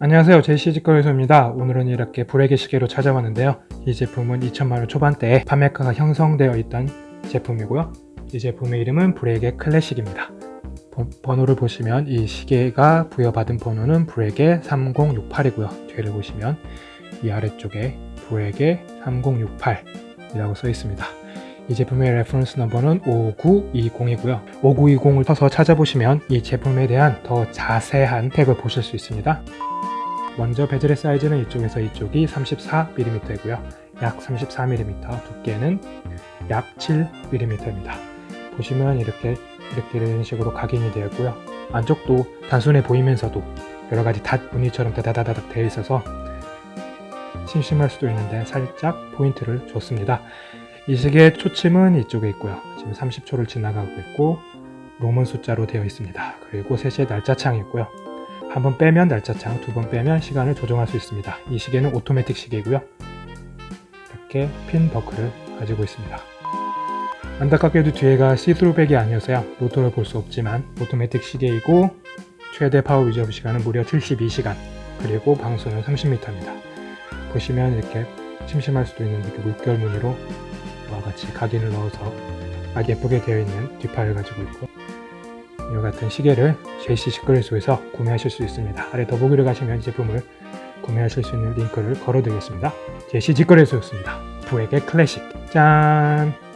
안녕하세요. 제시 직거래소입니다. 오늘은 이렇게 브레게 시계로 찾아왔는데요. 이 제품은 2천만원 초반대에 판매가가 형성되어 있던 제품이고요. 이 제품의 이름은 브레게 클래식입니다. 번- 번호를 보시면 이 시계가 부여받은 번호는 브레게 3068이고요. 뒤를 보시면 이 아래쪽에 브레게 3068 이라고 써 있습니다 이 제품의 reference number는 5920이고요 5920을 쳐서 찾아보시면 이 제품에 대한 더 자세한 스펙을 보실 수 있습니다 먼저 베젤의 사이즈는 이쪽에서 이쪽이 34mm이고요. 약 34mm, 두께는 약 7mm입니다. 보시면 이렇게 이렇게 이런 식으로 각인이 되어 있고요. 안쪽도 단순해 보이면서도 여러 가지 닷 무늬처럼 다다다닥 되어 있어서 심심할 수도 있는데 살짝 포인트를 줬습니다. 이 시계의 초침은 이쪽에 있고요. 지금 30초를 지나가고 있고 로먼 숫자로 되어 있습니다. 그리고 3시에 날짜창이 있고요. 한 번 빼면 날짜창, 두 번 빼면 시간을 조정할 수 있습니다. 이 시계는 오토매틱 시계이고요. 이렇게 핀 버클을 가지고 있습니다. 안타깝게도 뒤에가 see-through back이 아니어서요. 로터를 볼 수 없지만 오토매틱 시계이고 최대 파워 유지업 시간은 무려 72시간 그리고 방수는 30m입니다. 보시면 이렇게 심심할 수도 있는데 이렇게 물결 무늬로 이와 같이 각인을 넣어서 아주 예쁘게 되어 있는 뒷판을 가지고 있고 이와 같은 시계를 JC 직거래소에서 구매하실 수 있습니다. 아래 더보기를 가시면 이 제품을 구매하실 수 있는 링크를 걸어드리겠습니다. JC 직거래소였습니다. 부에게 클래식 짠!